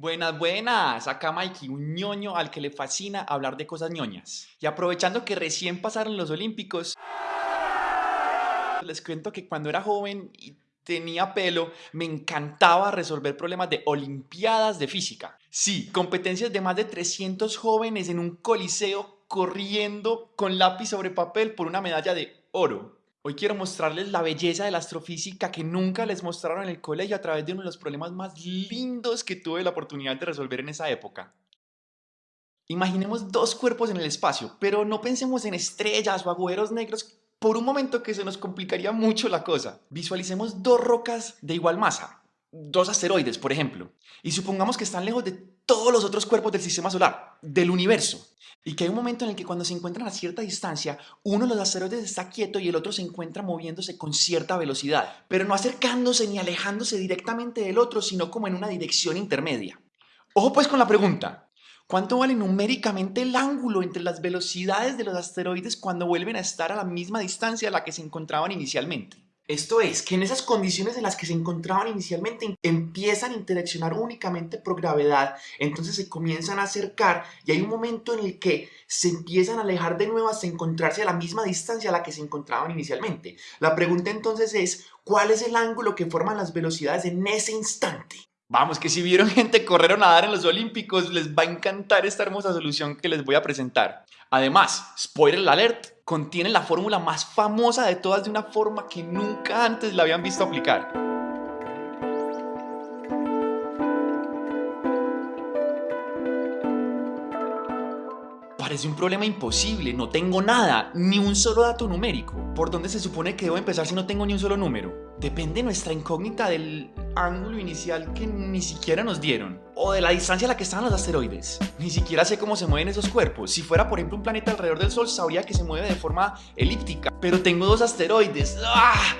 Buenas, buenas. Acá Mikey, un ñoño al que le fascina hablar de cosas ñoñas. Y aprovechando que recién pasaron los Olímpicos, les cuento que cuando era joven y tenía pelo, me encantaba resolver problemas de Olimpiadas de Física. Sí, competencias de más de 300 jóvenes en un coliseo corriendo con lápiz sobre papel por una medalla de oro. Hoy quiero mostrarles la belleza de la astrofísica que nunca les mostraron en el colegio a través de uno de los problemas más lindos que tuve la oportunidad de resolver en esa época. Imaginemos dos cuerpos en el espacio, pero no pensemos en estrellas o agujeros negros por un momento que se nos complicaría mucho la cosa. Visualicemos dos rocas de igual masa, dos asteroides, por ejemplo, y supongamos que están lejos de todos los otros cuerpos del sistema solar, del universo. Y que hay un momento en el que cuando se encuentran a cierta distancia, uno de los asteroides está quieto y el otro se encuentra moviéndose con cierta velocidad, pero no acercándose ni alejándose directamente del otro, sino como en una dirección intermedia. Ojo pues con la pregunta, ¿cuánto vale numéricamente el ángulo entre las velocidades de los asteroides cuando vuelven a estar a la misma distancia a la que se encontraban inicialmente? Esto es, que en esas condiciones en las que se encontraban inicialmente empiezan a interaccionar únicamente por gravedad, entonces se comienzan a acercar y hay un momento en el que se empiezan a alejar de nuevo hasta encontrarse a la misma distancia a la que se encontraban inicialmente. La pregunta entonces es, ¿cuál es el ángulo que forman las velocidades en ese instante? Vamos, que si vieron gente correr o nadar en los Olímpicos, les va a encantar esta hermosa solución que les voy a presentar. Además, spoiler alert, contiene la fórmula más famosa de todas de una forma que nunca antes la habían visto aplicar. Parece un problema imposible, no tengo nada, ni un solo dato numérico. ¿Por dónde se supone que debo empezar si no tengo ni un solo número? Depende nuestra incógnita del ángulo inicial que ni siquiera nos dieron. O de la distancia a la que estaban los asteroides. Ni siquiera sé cómo se mueven esos cuerpos. Si fuera, por ejemplo, un planeta alrededor del Sol, sabría que se mueve de forma elíptica. Pero tengo dos asteroides. ¡Ah!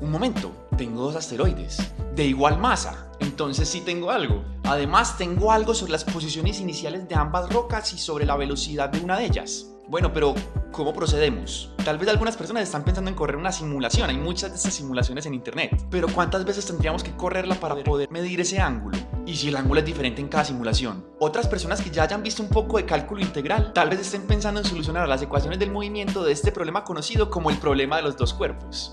Un momento, tengo dos asteroides. De igual masa. Entonces sí tengo algo. Además, tengo algo sobre las posiciones iniciales de ambas rocas y sobre la velocidad de una de ellas. Bueno, pero ¿cómo procedemos? Tal vez algunas personas están pensando en correr una simulación, hay muchas de estas simulaciones en internet, pero ¿cuántas veces tendríamos que correrla para poder medir ese ángulo? Y si el ángulo es diferente en cada simulación. Otras personas que ya hayan visto un poco de cálculo integral, tal vez estén pensando en solucionar las ecuaciones del movimiento de este problema conocido como el problema de los dos cuerpos.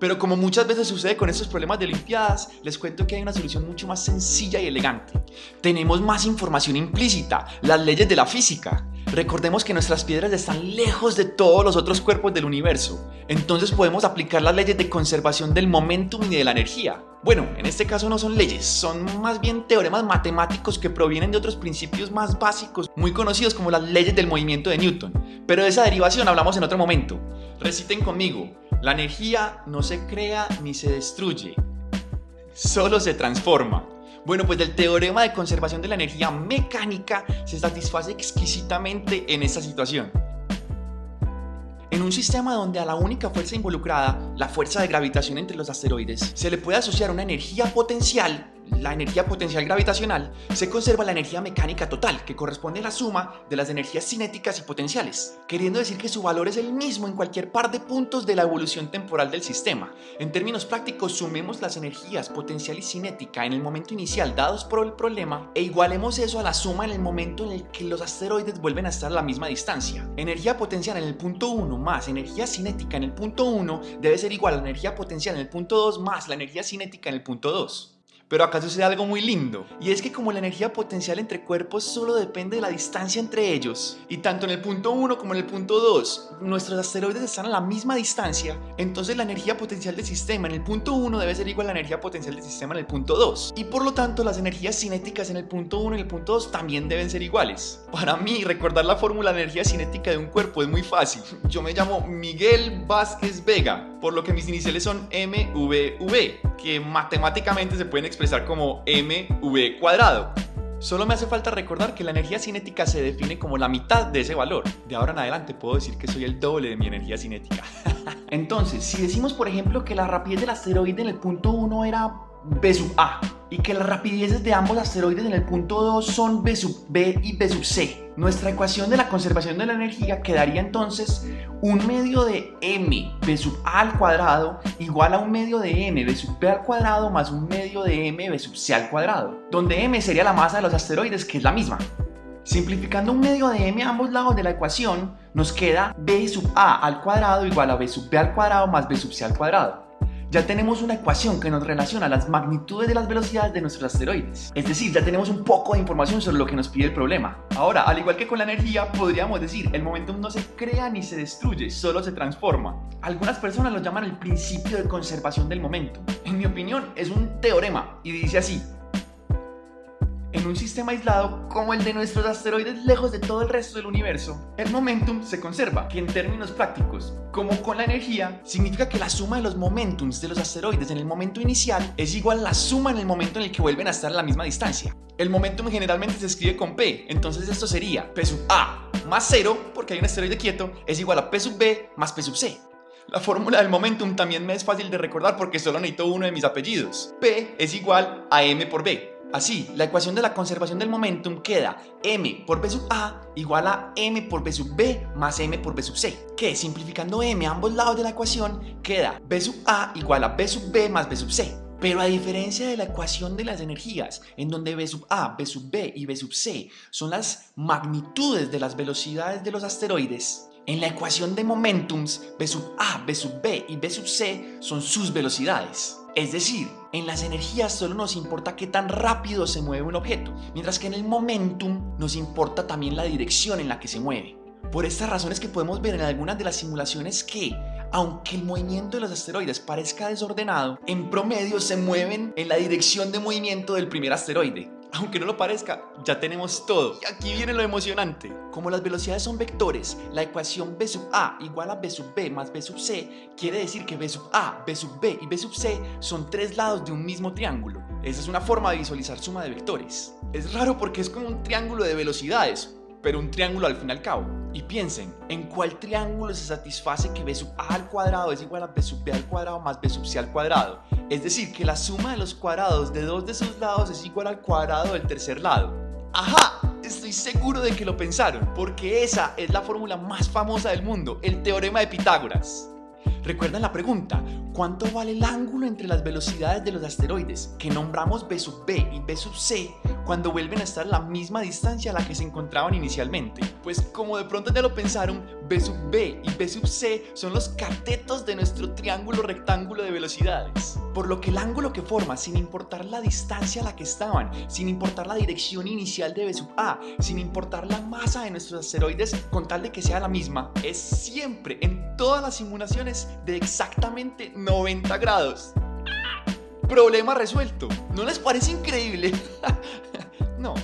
Pero como muchas veces sucede con estos problemas de Olimpiadas, les cuento que hay una solución mucho más sencilla y elegante. Tenemos más información implícita, las leyes de la física. Recordemos que nuestras piedras están lejos de todos los otros cuerpos del universo, entonces podemos aplicar las leyes de conservación del momentum y de la energía. Bueno, en este caso no son leyes, son más bien teoremas matemáticos que provienen de otros principios más básicos, muy conocidos como las leyes del movimiento de Newton. Pero de esa derivación hablamos en otro momento. Reciten conmigo, la energía no se crea ni se destruye, solo se transforma. Bueno, pues del teorema de conservación de la energía mecánica se satisface exquisitamente en esta situación. En un sistema donde a la única fuerza involucrada, la fuerza de gravitación entre los asteroides, se le puede asociar una energía potencial la energía potencial gravitacional, se conserva la energía mecánica total, que corresponde a la suma de las energías cinéticas y potenciales, queriendo decir que su valor es el mismo en cualquier par de puntos de la evolución temporal del sistema. En términos prácticos, sumemos las energías potencial y cinética en el momento inicial dados por el problema e igualemos eso a la suma en el momento en el que los asteroides vuelven a estar a la misma distancia. Energía potencial en el punto 1 más energía cinética en el punto 1 debe ser igual a la energía potencial en el punto 2 más la energía cinética en el punto 2. Pero acá sucede algo muy lindo, y es que como la energía potencial entre cuerpos solo depende de la distancia entre ellos, y tanto en el punto 1 como en el punto 2, nuestros asteroides están a la misma distancia, entonces la energía potencial del sistema en el punto 1 debe ser igual a la energía potencial del sistema en el punto 2, y por lo tanto las energías cinéticas en el punto 1 y el punto 2 también deben ser iguales. Para mí, recordar la fórmula de energía cinética de un cuerpo es muy fácil. Yo me llamo Miguel Vázquez Vega, por lo que mis iniciales son MVV, que matemáticamente se pueden expresar como mv cuadrado. Solo me hace falta recordar que la energía cinética se define como la mitad de ese valor. De ahora en adelante puedo decir que soy el doble de mi energía cinética. Entonces, si decimos por ejemplo que la rapidez del asteroide en el punto 1 era B sub A y que las rapideces de ambos asteroides en el punto 2 son B sub B y B sub C. Nuestra ecuación de la conservación de la energía quedaría entonces un medio de m B sub A al cuadrado igual a un medio de m B sub B al cuadrado más un medio de m B sub C al cuadrado, donde m sería la masa de los asteroides que es la misma. Simplificando un medio de m a ambos lados de la ecuación, nos queda b sub a al cuadrado igual a b sub b al cuadrado más b sub c al cuadrado. Ya tenemos una ecuación que nos relaciona las magnitudes de las velocidades de nuestros asteroides. Es decir, ya tenemos un poco de información sobre lo que nos pide el problema. Ahora, al igual que con la energía, podríamos decir, el momentum no se crea ni se destruye, solo se transforma. Algunas personas lo llaman el principio de conservación del momentum. En mi opinión, es un teorema y dice así, en un sistema aislado como el de nuestros asteroides lejos de todo el resto del universo, el momentum se conserva, que en términos prácticos, como con la energía, significa que la suma de los momentums de los asteroides en el momento inicial es igual a la suma en el momento en el que vuelven a estar a la misma distancia. El momentum generalmente se escribe con P, entonces esto sería P sub A más 0, porque hay un asteroide quieto, es igual a P sub B más P sub C. La fórmula del momentum también me es fácil de recordar porque solo necesito uno de mis apellidos. P es igual a M por B. Así, la ecuación de la conservación del momentum queda m por b sub a igual a m por b sub b más m por b sub c, que simplificando m a ambos lados de la ecuación queda b sub a igual a b sub b más b sub c. Pero a diferencia de la ecuación de las energías, en donde b sub a, b sub b y b sub c son las magnitudes de las velocidades de los asteroides, en la ecuación de momentums, b sub a, b sub b y b sub c son sus velocidades. Es decir, en las energías solo nos importa qué tan rápido se mueve un objeto, mientras que en el momentum nos importa también la dirección en la que se mueve. Por estas razones que podemos ver en algunas de las simulaciones que, aunque el movimiento de los asteroides parezca desordenado, en promedio se mueven en la dirección de movimiento del primer asteroide. Aunque no lo parezca, ya tenemos todo. Y aquí viene lo emocionante. Como las velocidades son vectores, la ecuación b sub a igual a b sub b más b sub c quiere decir que b sub a, b sub b y b sub c son tres lados de un mismo triángulo. Esa es una forma de visualizar suma de vectores. Es raro porque es como un triángulo de velocidades, pero un triángulo al fin y al cabo. Y piensen, ¿en cuál triángulo se satisface que b sub a al cuadrado es igual a b sub b al cuadrado más b sub c al cuadrado? Es decir, que la suma de los cuadrados de dos de sus lados es igual al cuadrado del tercer lado. ¡Ajá! Estoy seguro de que lo pensaron, porque esa es la fórmula más famosa del mundo, el teorema de Pitágoras. ¿Recuerdan la pregunta? ¿Cuánto vale el ángulo entre las velocidades de los asteroides que nombramos B sub B y B sub C cuando vuelven a estar a la misma distancia a la que se encontraban inicialmente? Pues como de pronto ya lo pensaron, B sub B y B sub C son los catetos de nuestro triángulo rectángulo de velocidades. Por lo que el ángulo que forma, sin importar la distancia a la que estaban, sin importar la dirección inicial de B sub A, sin importar la masa de nuestros asteroides, con tal de que sea la misma, es siempre, en todas las simulaciones, de exactamente 90 grados. Problema resuelto. ¿No les parece increíble? no.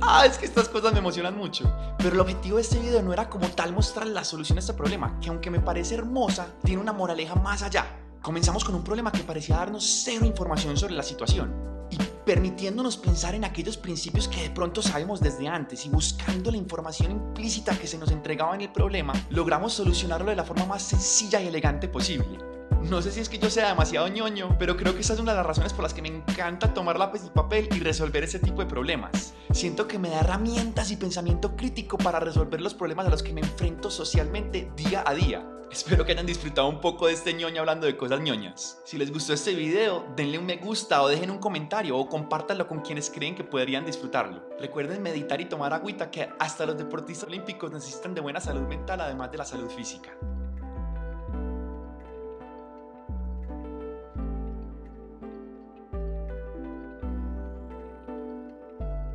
Ah, es que estas cosas me emocionan mucho. Pero el objetivo de este video no era como tal mostrar la solución a este problema, que aunque me parece hermosa, tiene una moraleja más allá. Comenzamos con un problema que parecía darnos cero información sobre la situación y permitiéndonos pensar en aquellos principios que de pronto sabemos desde antes y buscando la información implícita que se nos entregaba en el problema, logramos solucionarlo de la forma más sencilla y elegante posible. No sé si es que yo sea demasiado ñoño, pero creo que esa es una de las razones por las que me encanta tomar lápiz y papel y resolver ese tipo de problemas. Siento que me da herramientas y pensamiento crítico para resolver los problemas a los que me enfrento socialmente día a día. Espero que hayan disfrutado un poco de este ñoño hablando de cosas ñoñas. Si les gustó este video, denle un me gusta o dejen un comentario o compártanlo con quienes creen que podrían disfrutarlo. Recuerden meditar y tomar agüita que hasta los deportistas olímpicos necesitan de buena salud mental además de la salud física.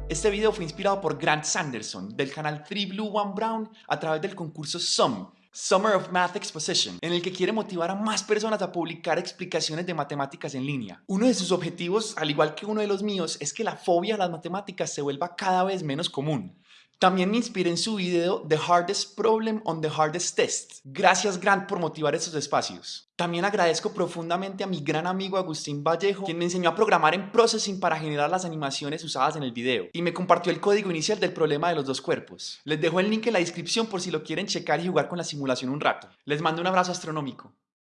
Este video fue inspirado por Grant Sanderson del canal 3 Blue 1 Brown a través del concurso SUM, Summer of Math Exposition, en el que quiere motivar a más personas a publicar explicaciones de matemáticas en línea. Uno de sus objetivos, al igual que uno de los míos, es que la fobia a las matemáticas se vuelva cada vez menos común. También me inspiré en su video The Hardest Problem on the Hardest Test. Gracias Grant por motivar estos espacios. También agradezco profundamente a mi gran amigo Agustín Vallejo, quien me enseñó a programar en Processing para generar las animaciones usadas en el video y me compartió el código inicial del problema de los dos cuerpos. Les dejo el link en la descripción por si lo quieren checar y jugar con la simulación un rato. Les mando un abrazo astronómico.